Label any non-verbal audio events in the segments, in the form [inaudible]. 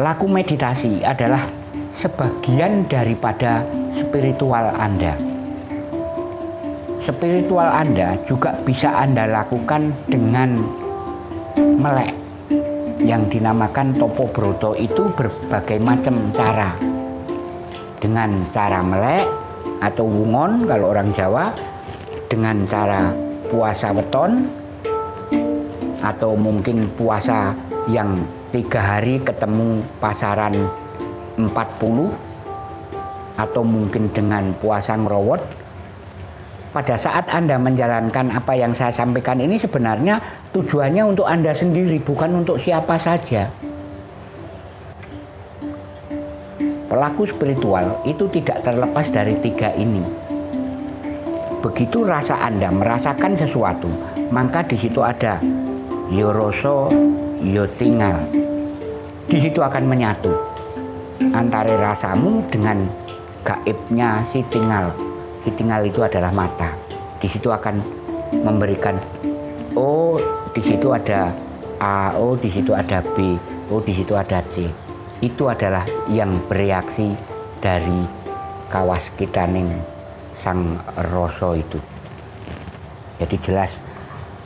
laku meditasi adalah sebagian daripada spiritual Anda. Spiritual Anda juga bisa Anda lakukan dengan melek yang dinamakan topo broto itu berbagai macam cara dengan cara melek atau wungon kalau orang Jawa dengan cara puasa weton atau mungkin puasa yang tiga hari ketemu pasaran 40 atau mungkin dengan puasa ngerowot pada saat Anda menjalankan apa yang saya sampaikan ini sebenarnya tujuannya untuk Anda sendiri bukan untuk siapa saja pelaku spiritual itu tidak terlepas dari tiga ini. Begitu rasa Anda merasakan sesuatu, maka di situ ada yoroso, yotingal. Di situ akan menyatu antara rasamu dengan gaibnya si tinggal. Si tinggal itu adalah mata. Di situ akan memberikan oh di situ ada A, oh di situ ada B, oh di situ ada C itu adalah yang bereaksi dari kawas kitaning sang roso itu. Jadi jelas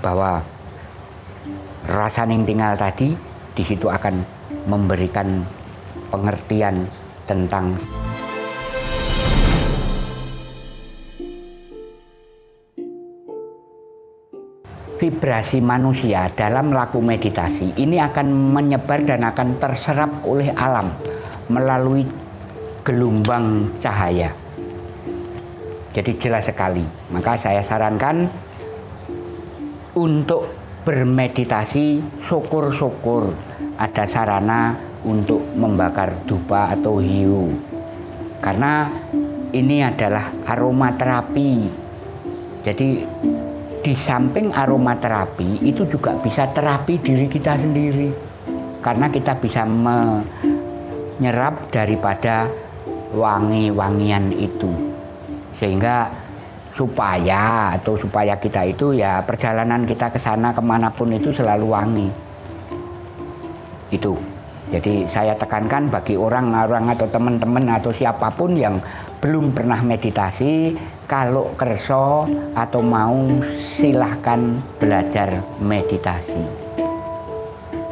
bahwa rasa ning tinggal tadi di situ akan memberikan pengertian tentang vibrasi manusia dalam laku meditasi ini akan menyebar dan akan terserap oleh alam melalui gelombang cahaya. Jadi jelas sekali. Maka saya sarankan untuk bermeditasi syukur-syukur ada sarana untuk membakar dupa atau hiu. Karena ini adalah aromaterapi. Jadi di samping aromaterapi itu juga bisa terapi diri kita sendiri karena kita bisa menyerap daripada wangi-wangian itu sehingga supaya atau supaya kita itu ya perjalanan kita ke sana ke mana pun itu selalu wangi. Itu. Jadi saya tekankan bagi orang-orang atau teman-teman atau siapa pun yang belum pernah meditasi kalau kerso atau mau silahkan belajar meditasi.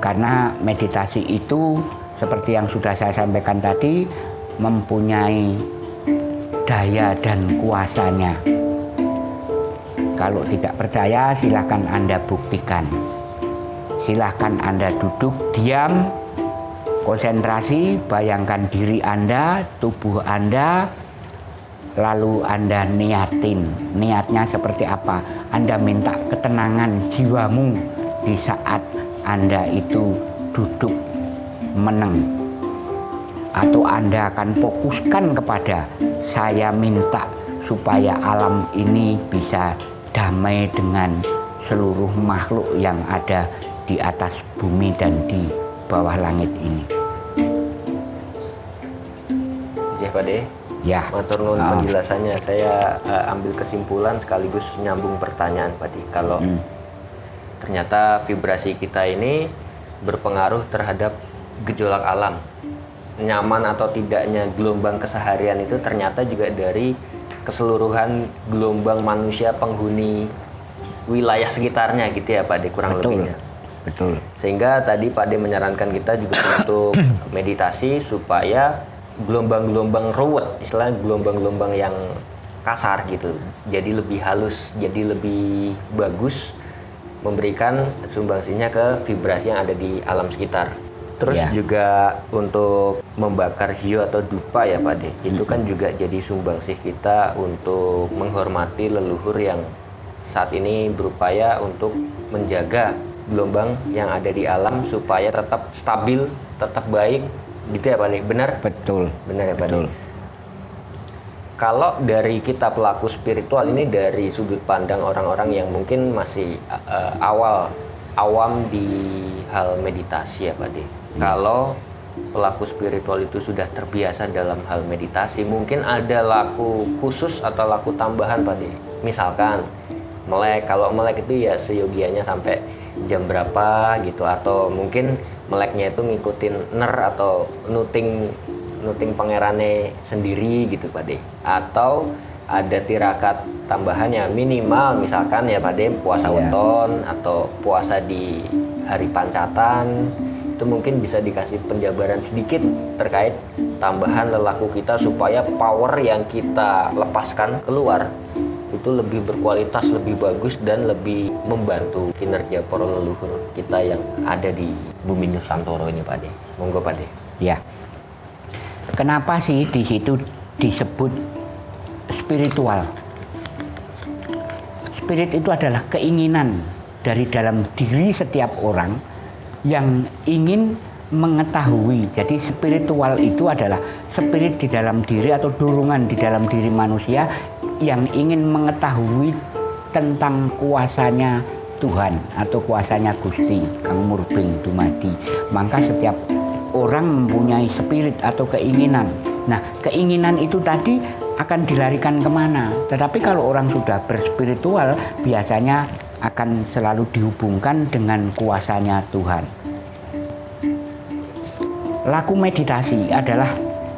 Karena meditasi itu seperti yang sudah saya sampaikan tadi mempunyai daya dan kuasanya kalau tidak percaya silahkan anda buktikan. Silahkan anda duduk diam konsentrasi bayangkan diri anda tubuh anda lalu Anda niatin. Niatnya seperti apa? Anda minta ketenangan jiwamu di saat Anda itu duduk meneng. Atau Anda akan fokuskan kepada saya minta supaya alam ini bisa damai dengan seluruh makhluk yang ada di atas bumi dan di bawah langit ini. Iya Pak De. Ya. Matur nuwun uh. penjelasannya. Saya uh, ambil kesimpulan sekaligus nyambung pertanyaan Pak De. Kalau hmm. ternyata vibrasi kita ini berpengaruh terhadap gejolak alam. Nyaman atau tidaknya gelombang keseharian itu ternyata juga dari keseluruhan gelombang manusia penghuni wilayah sekitarnya gitu ya Pak De kurang Betul. lebihnya. Betul. Sehingga tadi Pak De menyarankan kita juga [coughs] untuk meditasi supaya gelombang-gelombang ruwet, istilah gelombang-gelombang yang kasar gitu. Jadi lebih halus, jadi lebih bagus memberikan sumbangsinya ke vibrasi yang ada di alam sekitar. Terus ya. juga untuk membakar hiu atau dupa ya Pak De, itu kan juga jadi sumbangsih kita untuk menghormati leluhur yang saat ini berupaya untuk menjaga gelombang yang ada di alam supaya tetap stabil, tetap baik, Gitu ya Pak nih, benar? Betul. Benar ya Pak Betul. Kalau dari kita pelaku spiritual ini dari sudut pandang orang-orang yang mungkin masih uh, awal awam di hal meditasi ya Pak De. Kalau pelaku spiritual itu sudah terbiasa dalam hal meditasi, mungkin ada laku khusus atau laku tambahan Pak. Misalkan melek, kalau melek itu ya seyogianya sampai jam berapa gitu atau mungkin meleknya itu ngikutin ner atau nuting nuting pangerannya sendiri gitu Pak De atau ada tirakat tambahannya minimal misalkan ya Pak De puasa Iya. weton atau puasa di hari pancatan itu mungkin bisa dikasih penjabaran sedikit terkait tambahan lelaku kita supaya power yang kita lepaskan keluar itu lebih berkualitas, lebih bagus dan lebih membantu kinerja para leluhur kita yang ada di bumi Nusantara ini Pak De. Monggo Pak De. Ya. Kenapa sih di situ disebut spiritual? Spirit itu adalah keinginan dari dalam diri setiap orang yang ingin mengetahui. Jadi spiritual itu adalah spirit di dalam diri atau dorongan di dalam diri manusia yang ingin mengetahui tentang kuasanya Tuhan atau kuasanya Gusti Kang Murbing Dumadi. Maka setiap orang mempunyai spirit atau keinginan. Nah, keinginan itu tadi akan dilarikan ke mana? Tetapi kalau orang sudah berspiritual, biasanya akan selalu dihubungkan dengan kuasanya Tuhan. Laku meditasi adalah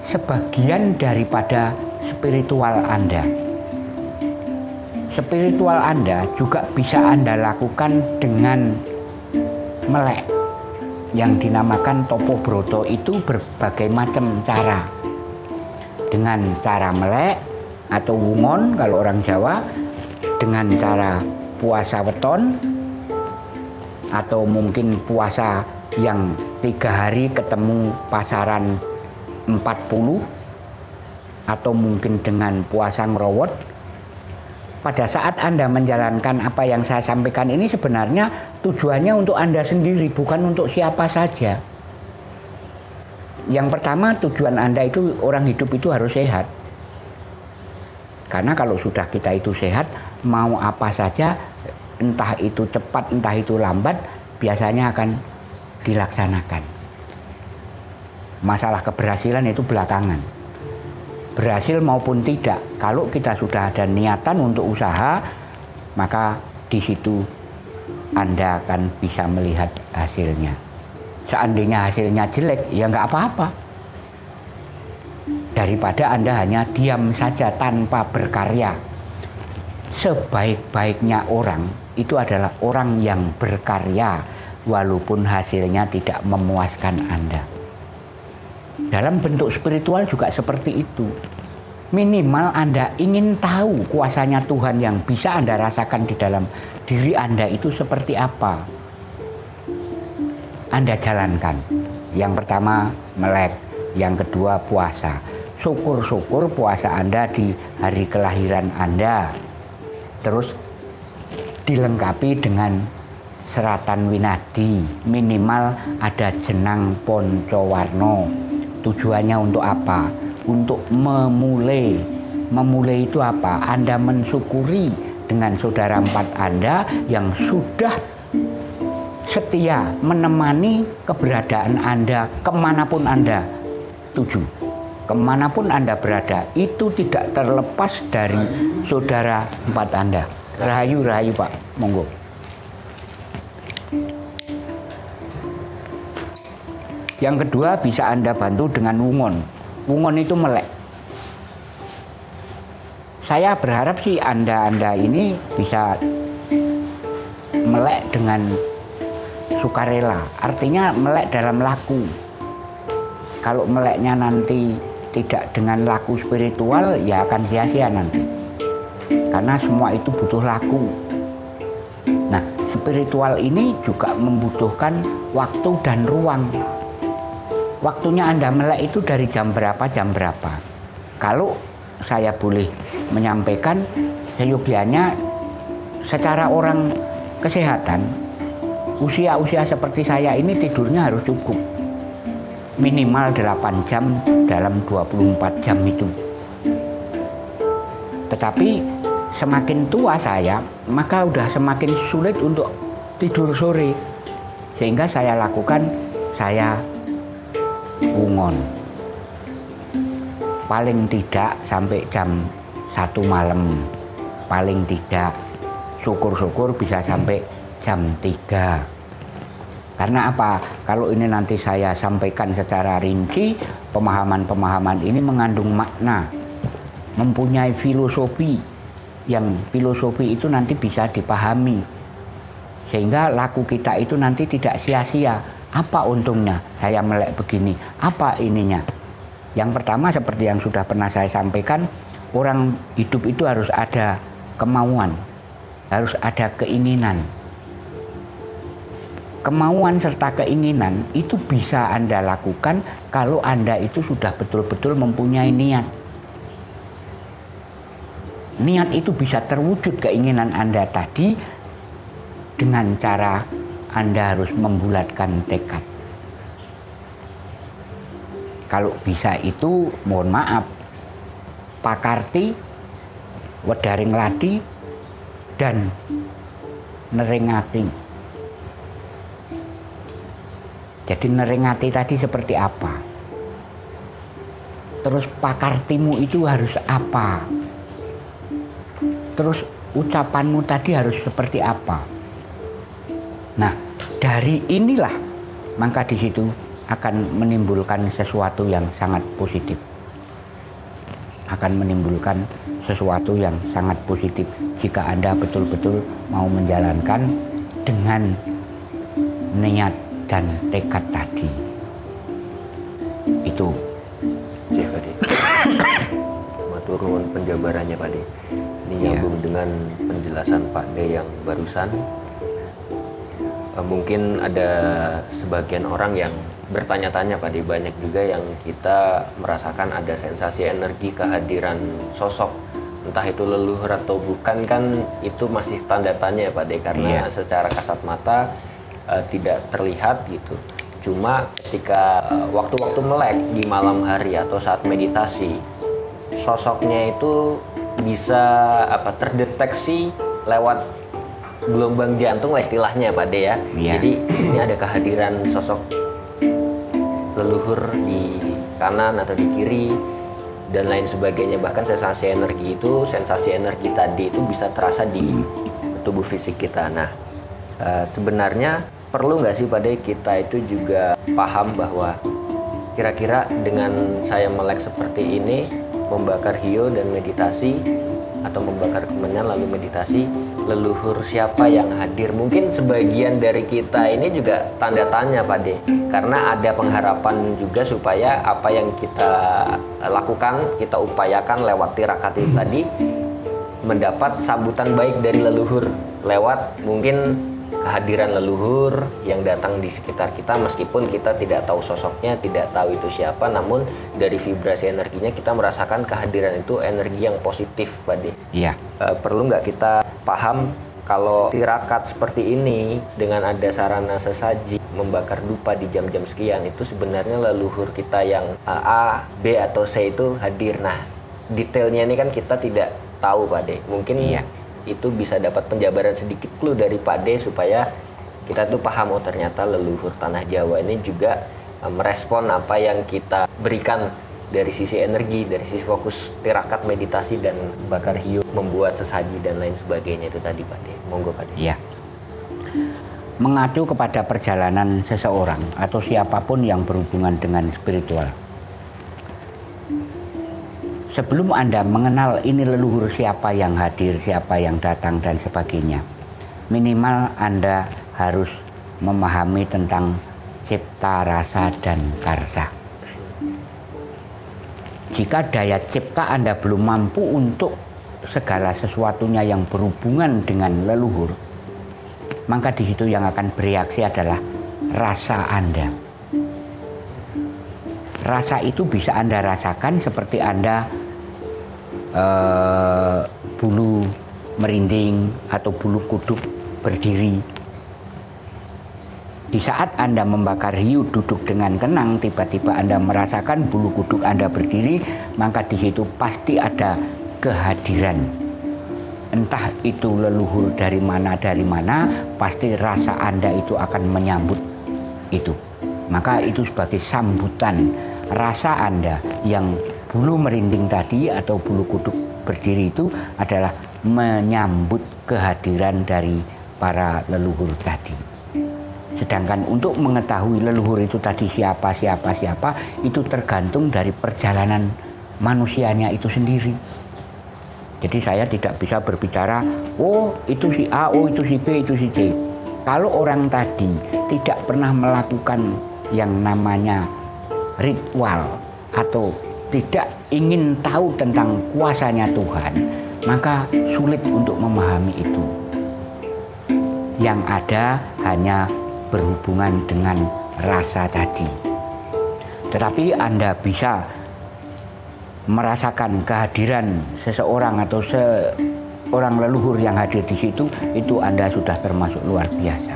sebagian daripada spiritual Anda. Spiritual Anda juga bisa Anda lakukan dengan melek yang dinamakan topo broto itu berbagai macam cara dengan cara melek atau wungon kalau orang Jawa dengan cara puasa weton atau mungkin puasa yang tiga hari ketemu pasaran 40 atau mungkin dengan puasa ngerowot pada saat Anda menjalankan apa yang saya sampaikan ini sebenarnya tujuannya untuk Anda sendiri, bukan untuk siapa saja. Yang pertama tujuan Anda itu orang hidup itu harus sehat. Karena kalau sudah kita itu sehat, mau apa saja, entah itu cepat, entah itu lambat, biasanya akan dilaksanakan. Masalah keberhasilan itu belakangan berhasil maupun tidak. Kalau kita sudah ada niatan untuk usaha, maka di situ Anda akan bisa melihat hasilnya. Seandainya hasilnya jelek, ya nggak apa-apa. Daripada Anda hanya diam saja tanpa berkarya. Sebaik-baiknya orang itu adalah orang yang berkarya, walaupun hasilnya tidak memuaskan Anda. Dalam bentuk spiritual juga seperti itu. Minimal Anda ingin tahu kuasanya Tuhan yang bisa Anda rasakan di dalam diri Anda itu seperti apa. Anda jalankan. Yang pertama melek, yang kedua puasa. Syukur-syukur puasa Anda di hari kelahiran Anda. Terus dilengkapi dengan seratan winadi. Minimal ada jenang poncowarno tujuannya untuk apa? Untuk memulai. Memulai itu apa? Anda mensyukuri dengan saudara empat Anda yang sudah setia menemani keberadaan Anda ke mana pun Anda tuju. Ke mana pun Anda berada, itu tidak terlepas dari saudara empat Anda. Rahayu, rahayu Pak, monggo. Yang kedua bisa Anda bantu dengan wungon. Wungon itu melek. Saya berharap sih Anda-Anda ini bisa melek dengan sukarela. Artinya melek dalam laku. Kalau meleknya nanti tidak dengan laku spiritual ya akan sia-sia nanti. Karena semua itu butuh laku. Nah, spiritual ini juga membutuhkan waktu dan ruang waktunya Anda melek itu dari jam berapa jam berapa. Kalau saya boleh menyampaikan, seyogianya secara orang kesehatan, usia-usia seperti saya ini tidurnya harus cukup. Minimal 8 jam dalam 24 jam itu. Tetapi semakin tua saya, maka udah semakin sulit untuk tidur sore. Sehingga saya lakukan, saya Bungon. Paling tidak sampai jam satu malam. Paling tidak syukur-syukur bisa sampai jam 3. Karena apa? Kalau ini nanti saya sampaikan secara rinci, pemahaman-pemahaman ini mengandung makna, mempunyai filosofi yang filosofi itu nanti bisa dipahami. Sehingga laku kita itu nanti tidak sia-sia. Apa untungnya saya melek begini? Apa ininya? Yang pertama seperti yang sudah pernah saya sampaikan, orang hidup itu harus ada kemauan, harus ada keinginan kemauan serta keinginan itu bisa Anda lakukan kalau Anda itu sudah betul-betul mempunyai niat. Niat itu bisa terwujud keinginan Anda tadi dengan cara Anda harus membulatkan tekad. Kalau bisa itu mohon maaf Pak Karti, Wedaring Ladi, dan Neringati jadi neringati tadi seperti apa? Terus pakartimu itu harus apa? Terus ucapanmu tadi harus seperti apa? Nah, dari inilah maka di situ akan menimbulkan sesuatu yang sangat positif. Akan menimbulkan sesuatu yang sangat positif jika Anda betul-betul mau menjalankan dengan niat dan tekad tadi itu turun penjabarannya Pak ini iya. nyambung dengan penjelasan Pak De yang barusan uh, mungkin ada sebagian orang yang bertanya-tanya Pak De banyak juga yang kita merasakan ada sensasi energi kehadiran sosok entah itu leluhur atau bukan kan itu masih tanda tanya Pak De karena iya. secara kasat mata uh, tidak terlihat gitu. Cuma ketika eh, waktu-waktu uh, melek di malam hari atau saat meditasi, sosoknya itu bisa apa terdeteksi lewat gelombang jantung lah istilahnya Pak De ya. Yeah. Jadi ini ada kehadiran sosok leluhur di kanan atau di kiri dan lain sebagainya bahkan sensasi energi itu sensasi energi tadi itu bisa terasa di tubuh fisik kita. Nah, uh, sebenarnya perlu nggak sih pada kita itu juga paham bahwa kira-kira dengan saya melek seperti ini membakar hio dan meditasi atau membakar kemenyan lalu meditasi leluhur siapa yang hadir? Mungkin sebagian dari kita ini juga tanda tanya Pak De karena ada pengharapan juga supaya apa yang kita lakukan kita upayakan lewat tirakat itu tadi mendapat sambutan baik dari leluhur lewat mungkin kehadiran leluhur yang datang di sekitar kita meskipun kita tidak tahu sosoknya, tidak tahu itu siapa, namun dari vibrasi energinya kita merasakan kehadiran itu energi yang positif, Pak Iya. E, perlu nggak kita paham kalau tirakat seperti ini dengan ada sarana sesaji membakar dupa di jam-jam sekian itu sebenarnya leluhur kita yang A, B atau C itu hadir. Nah, detailnya ini kan kita tidak tahu, Pak De. Mungkin iya itu bisa dapat penjabaran sedikit clue dari Pak De supaya kita tuh paham oh ternyata leluhur tanah Jawa ini juga uh, merespon apa yang kita berikan dari sisi energi, dari sisi fokus tirakat meditasi dan bakar hiu, membuat sesaji dan lain sebagainya itu tadi Pak De. Monggo Pak De. Iya. Mengacu kepada perjalanan seseorang atau siapa pun yang berhubungan dengan spiritual sebelum Anda mengenal ini leluhur siapa yang hadir, siapa yang datang dan sebagainya, minimal Anda harus memahami tentang cipta, rasa, dan karsa. Jika daya cipta Anda belum mampu untuk segala sesuatunya yang berhubungan dengan leluhur, maka di situ yang akan bereaksi adalah rasa Anda. Rasa itu bisa Anda rasakan seperti Anda uh, bulu merinding atau bulu kuduk berdiri. Di saat Anda membakar hiu duduk dengan tenang, tiba-tiba Anda merasakan bulu kuduk Anda berdiri, maka di situ pasti ada kehadiran. Entah itu leluhur dari mana dari mana, pasti rasa Anda itu akan menyambut itu. Maka itu sebagai sambutan rasa Anda yang bulu merinding tadi atau bulu kuduk berdiri itu adalah menyambut kehadiran dari para leluhur tadi. Sedangkan untuk mengetahui leluhur itu tadi siapa, siapa, siapa, itu tergantung dari perjalanan manusianya itu sendiri. Jadi saya tidak bisa berbicara, oh itu si A, oh itu si B, itu si C. Kalau orang tadi tidak pernah melakukan yang namanya ritual atau tidak ingin tahu tentang kuasanya Tuhan, maka sulit untuk memahami itu. Yang ada hanya berhubungan dengan rasa tadi. Tetapi Anda bisa merasakan kehadiran seseorang atau seorang leluhur yang hadir di situ, itu Anda sudah termasuk luar biasa.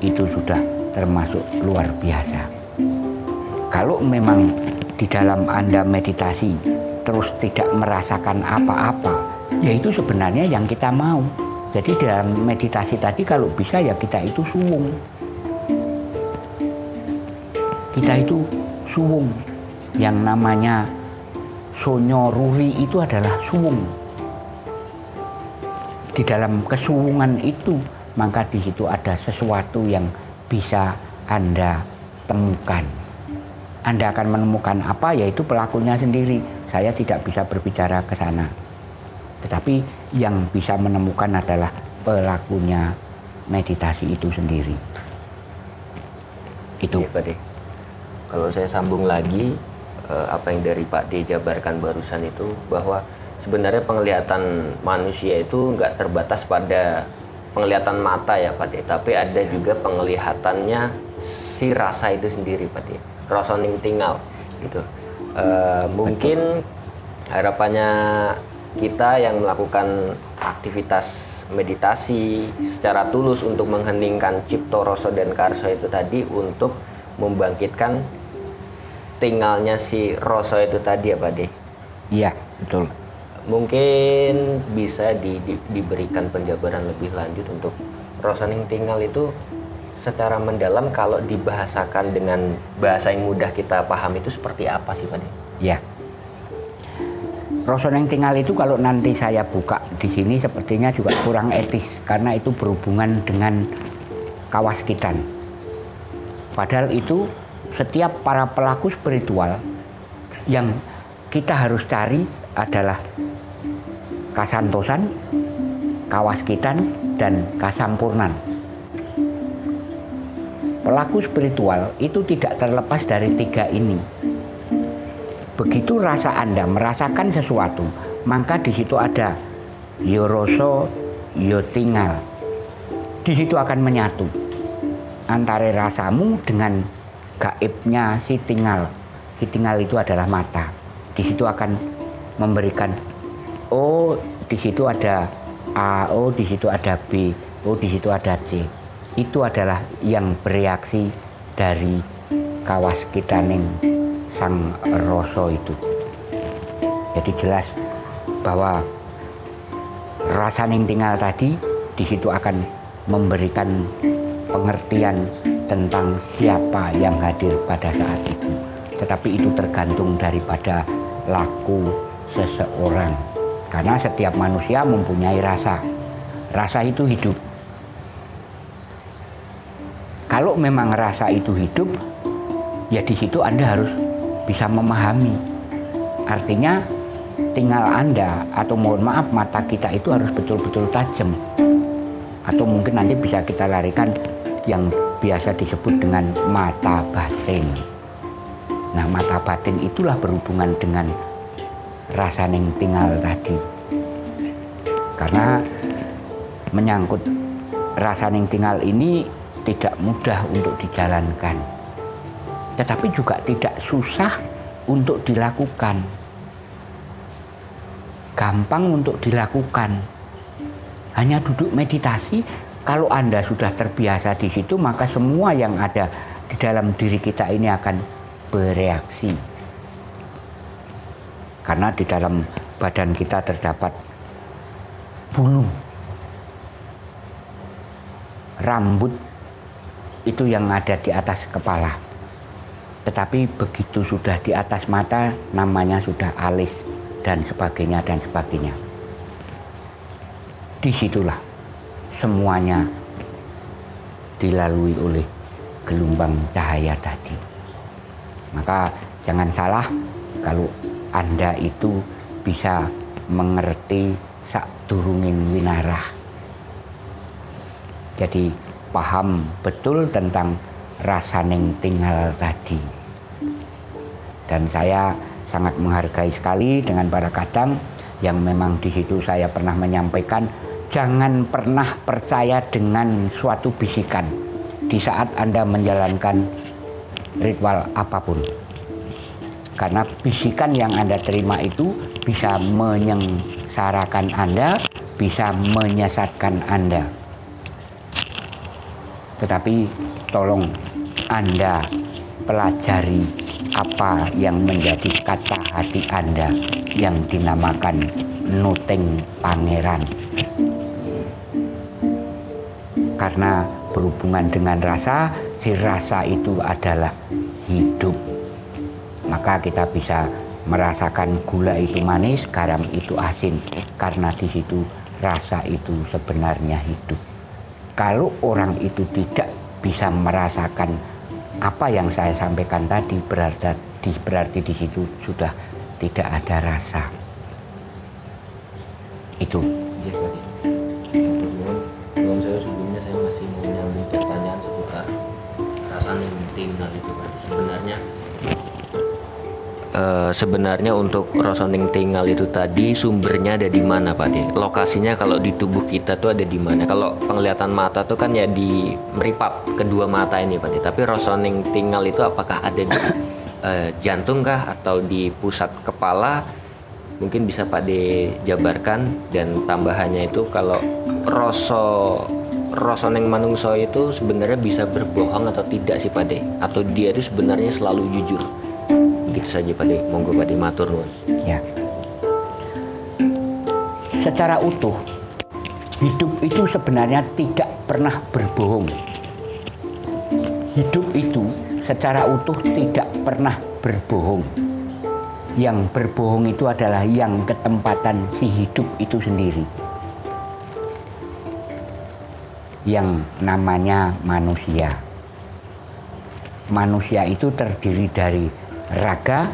Itu sudah termasuk luar biasa. Kalau memang di dalam Anda meditasi terus tidak merasakan apa-apa, ya itu sebenarnya yang kita mau. Jadi dalam meditasi tadi kalau bisa ya kita itu suwung. Kita itu suwung. Yang namanya sonyo ruri itu adalah suwung. Di dalam kesuwungan itu maka di situ ada sesuatu yang bisa Anda temukan. Anda akan menemukan apa yaitu pelakunya sendiri. Saya tidak bisa berbicara ke sana. Tetapi yang bisa menemukan adalah pelakunya meditasi itu sendiri. Itu. Ya, Pak. Kalau saya sambung lagi eh, apa yang dari Pak D jabarkan barusan itu bahwa sebenarnya penglihatan manusia itu nggak terbatas pada penglihatan mata ya Pak D, tapi ada juga penglihatannya si rasa itu sendiri Pak D. Rosoning tinggal gitu. Uh, mungkin harapannya kita yang melakukan aktivitas meditasi secara tulus untuk mengheningkan cipto roso dan karso itu tadi untuk membangkitkan tinggalnya si roso itu tadi ya Pak De? Iya betul. Mungkin bisa di, di, diberikan penjabaran lebih lanjut untuk rosoning tinggal itu secara mendalam kalau dibahasakan dengan bahasa yang mudah kita paham itu seperti apa sih Pak De? Iya Rosoneng tinggal itu kalau nanti saya buka di sini sepertinya juga kurang etis karena itu berhubungan dengan kawaskitan. Padahal itu setiap para pelaku spiritual yang kita harus cari adalah kasantosan, kawaskitan, dan kasampurnan. Pelaku spiritual itu tidak terlepas dari tiga ini, Begitu rasa Anda merasakan sesuatu, maka di situ ada yoroso, yo tinggal. Di situ akan menyatu antara rasamu dengan gaibnya si tinggal. Si tinggal itu adalah mata. Di situ akan memberikan oh di situ ada A, oh di situ ada B, oh di situ ada C. Itu adalah yang bereaksi dari kawas kita ning sang rasa itu. Jadi jelas bahwa rasa yang tinggal tadi di situ akan memberikan pengertian tentang siapa yang hadir pada saat itu. Tetapi itu tergantung daripada laku seseorang. Karena setiap manusia mempunyai rasa. Rasa itu hidup. Kalau memang rasa itu hidup, ya di situ Anda harus bisa memahami. Artinya tinggal Anda atau mohon maaf mata kita itu harus betul-betul tajam. Atau mungkin nanti bisa kita larikan yang biasa disebut dengan mata batin. Nah mata batin itulah berhubungan dengan rasa yang tinggal tadi. Karena menyangkut rasa yang tinggal ini tidak mudah untuk dijalankan tetapi juga tidak susah untuk dilakukan. Gampang untuk dilakukan. Hanya duduk meditasi, kalau Anda sudah terbiasa di situ, maka semua yang ada di dalam diri kita ini akan bereaksi. Karena di dalam badan kita terdapat bulu, rambut itu yang ada di atas kepala. Tetapi begitu sudah di atas mata, namanya sudah alis dan sebagainya dan sebagainya. Di situlah semuanya dilalui oleh gelombang cahaya tadi. Maka jangan salah kalau Anda itu bisa mengerti sak durungin winarah. Jadi paham betul tentang rasaning tinggal tadi. Dan saya sangat menghargai sekali dengan para kadang yang memang di situ saya pernah menyampaikan jangan pernah percaya dengan suatu bisikan di saat Anda menjalankan ritual apa pun. Karena bisikan yang Anda terima itu bisa menyengsarakan Anda, bisa menyesatkan Anda. Tetapi tolong Anda pelajari apa yang menjadi kata hati Anda yang dinamakan nuting pangeran. Karena berhubungan dengan rasa, si rasa itu adalah hidup. Maka kita bisa merasakan gula itu manis, garam itu asin, karena di situ rasa itu sebenarnya hidup. Kalau orang itu tidak bisa merasakan apa yang saya sampaikan tadi berarti di, berarti di situ sudah tidak ada rasa. Itu. Iya. Sebenarnya eh, sebenarnya untuk rosoning tinggal itu tadi sumbernya ada di mana Pak De? Lokasinya kalau di tubuh kita tuh ada di mana? Kalau penglihatan mata tuh kan ya di meripat kedua mata ini Pak De. Tapi rosoning tinggal itu apakah ada di eh, jantung kah atau di pusat kepala? Mungkin bisa Pak De jabarkan dan tambahannya itu kalau roso rosoning manungso itu sebenarnya bisa berbohong atau tidak sih Pak De? Atau dia itu sebenarnya selalu jujur? Gitu saja Pak De. Monggo Pak De matur. Ya. Secara utuh, hidup itu sebenarnya tidak pernah berbohong. Hidup itu secara utuh tidak pernah berbohong. Yang berbohong itu adalah yang ketempatan si hidup itu sendiri. Yang namanya manusia. Manusia itu terdiri dari raga,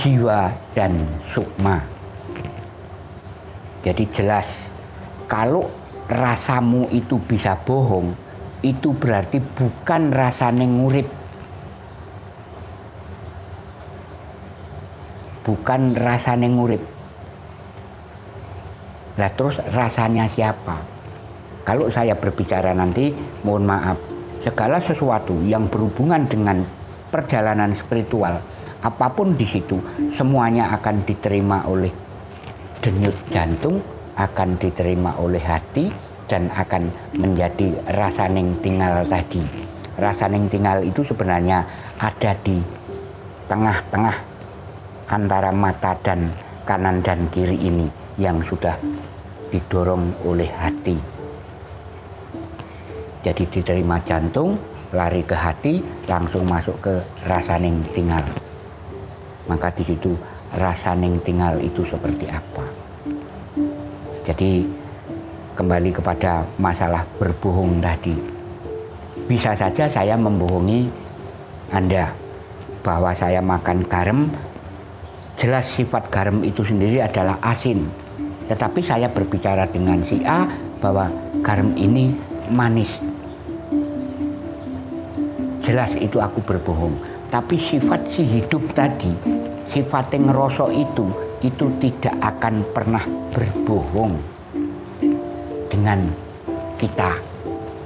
jiwa, dan sukma. Jadi jelas, kalau rasamu itu bisa bohong, itu berarti bukan rasane ngurip. Bukan rasane ngurip. Lah terus rasanya siapa? Kalau saya berbicara nanti, mohon maaf, segala sesuatu yang berhubungan dengan perjalanan spiritual, apa pun di situ, semuanya akan diterima oleh denyut jantung, akan diterima oleh hati, dan akan menjadi rasaning tinggal tadi. Rasaning tinggal itu sebenarnya ada di tengah-tengah antara mata dan kanan dan kiri ini yang sudah didorong oleh hati. Jadi diterima jantung, lari ke hati, langsung masuk ke rasaning tinggal. Maka di situ rasaning tinggal itu seperti apa. Jadi kembali kepada masalah berbohong tadi. Bisa saja saya membohongi Anda bahwa saya makan garam, jelas sifat garam itu sendiri adalah asin. Tetapi saya berbicara dengan si A bahwa garam ini manis. Jelas itu aku berbohong. Tapi sifat si hidup tadi, sifat yang ngeroso itu, itu tidak akan pernah berbohong dengan kita.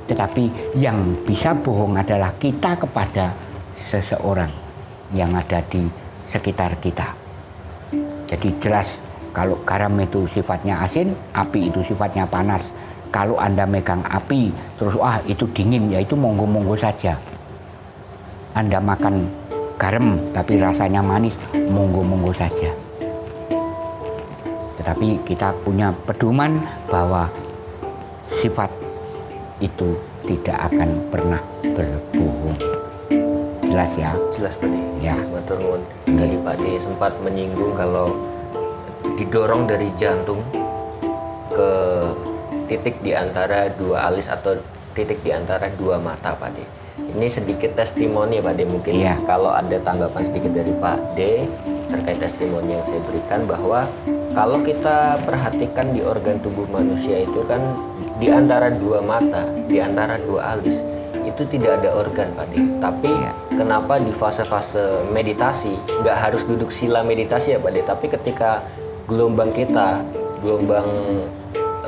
Tetapi yang bisa bohong adalah kita kepada seseorang yang ada di sekitar kita. Jadi jelas kalau garam itu sifatnya asin, api itu sifatnya panas. Kalau Anda megang api, terus ah itu dingin, ya itu monggo-monggo saja. Anda makan garam tapi rasanya manis, monggo-monggo saja. Tetapi kita punya pedoman bahwa sifat itu tidak akan pernah berbohong. Jelas ya? Jelas Pak. Ya. Matur nuwun. Tadi Pak De sempat menyinggung kalau didorong dari jantung ke titik di antara dua alis atau titik di antara dua mata Pak De. Ini sedikit testimoni Pak De mungkin Iya. kalau ada tanggapan sedikit dari Pak D terkait testimoni yang saya berikan bahwa kalau kita perhatikan di organ tubuh manusia itu kan di antara dua mata, di antara dua alis itu tidak ada organ Pak De. Tapi Iya. kenapa di fase-fase meditasi nggak harus duduk sila meditasi ya Pak De, tapi ketika gelombang kita, gelombang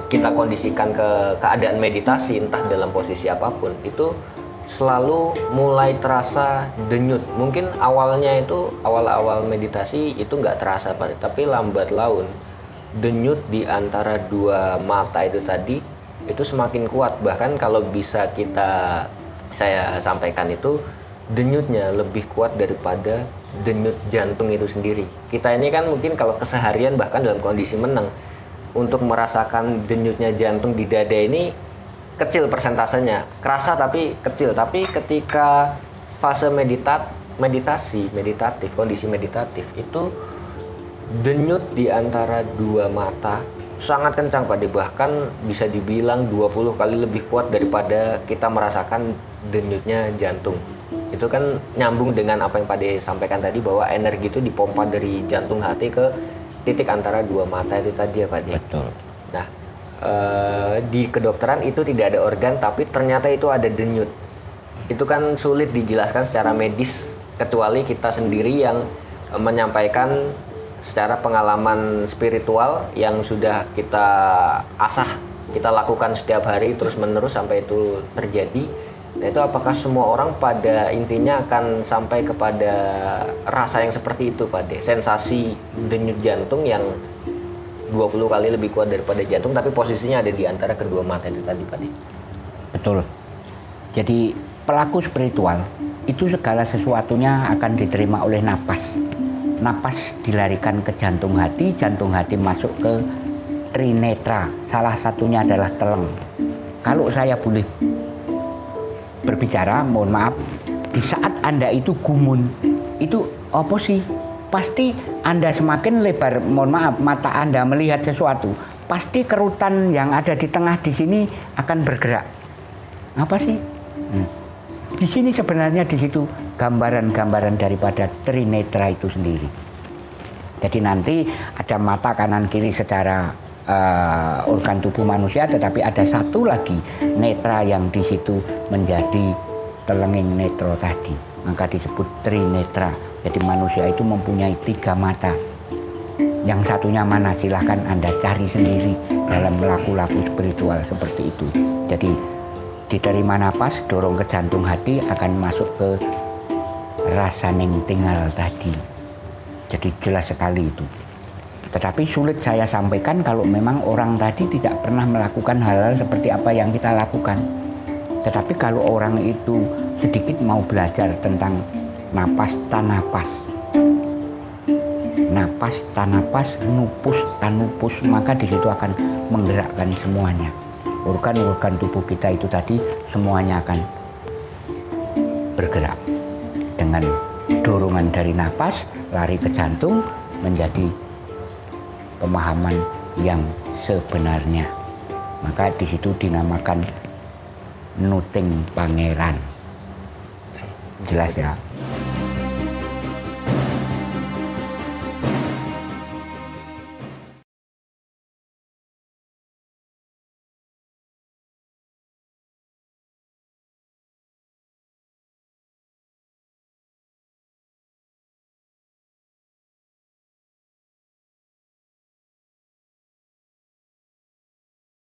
kita kondisikan ke keadaan meditasi entah dalam posisi apa pun itu selalu mulai terasa denyut. Mungkin awalnya itu awal-awal meditasi itu nggak terasa Pak. Tapi lambat laun denyut di antara dua mata itu tadi itu semakin kuat. Bahkan kalau bisa kita saya sampaikan itu denyutnya lebih kuat daripada denyut jantung itu sendiri. Kita ini kan mungkin kalau keseharian bahkan dalam kondisi menang untuk merasakan denyutnya jantung di dada ini kecil persentasenya kerasa tapi kecil tapi ketika fase meditat meditasi meditatif kondisi meditatif itu denyut di antara dua mata sangat kencang Pak bahkan bisa dibilang 20 kali lebih kuat daripada kita merasakan denyutnya jantung itu kan nyambung dengan apa yang Pak De sampaikan tadi bahwa energi itu dipompa dari jantung hati ke titik antara dua mata itu tadi ya Pak De. Betul. Nah, eh, di kedokteran itu tidak ada organ, tapi ternyata itu ada denyut. Itu kan sulit dijelaskan secara medis, kecuali kita sendiri yang eh, menyampaikan secara pengalaman spiritual yang sudah kita asah, kita lakukan setiap hari terus menerus sampai itu terjadi. Nah, itu apakah semua orang pada intinya akan sampai kepada rasa yang seperti itu, Pak De? Sensasi denyut jantung yang 20 kali lebih kuat daripada jantung tapi posisinya ada di antara kedua mata itu tadi Pak. Betul. Jadi pelaku spiritual itu segala sesuatunya akan diterima oleh napas. Napas dilarikan ke jantung hati, jantung hati masuk ke trinetra. Salah satunya adalah teleng. Kalau saya boleh berbicara, mohon maaf, di saat Anda itu gumun, itu apa sih? Pasti Anda semakin lebar, mohon maaf, mata Anda melihat sesuatu, pasti kerutan yang ada di tengah di sini akan bergerak. Apa sih? Hmm. Di sini sebenarnya di situ gambaran-gambaran daripada trinetra itu sendiri. Jadi nanti ada mata kanan kiri secara eh, organ tubuh manusia, tetapi ada satu lagi netra yang di situ menjadi telenging netro tadi. Maka disebut trinetra. Jadi manusia itu mempunyai tiga mata. Yang satunya mana silahkan Anda cari sendiri dalam laku-laku spiritual seperti itu. Jadi diterima napas, dorong ke jantung hati akan masuk ke rasa neng tinggal tadi. Jadi jelas sekali itu. Tetapi sulit saya sampaikan kalau memang orang tadi tidak pernah melakukan hal-hal seperti apa yang kita lakukan. Tetapi kalau orang itu sedikit mau belajar tentang napas tanapas, napas tanapas, nupus tanupus, maka di situ akan menggerakkan semuanya. Organ-organ tubuh kita itu tadi semuanya akan bergerak dengan dorongan dari napas lari ke jantung menjadi pemahaman yang sebenarnya. Maka di situ dinamakan nuting pangeran. Jelas ya.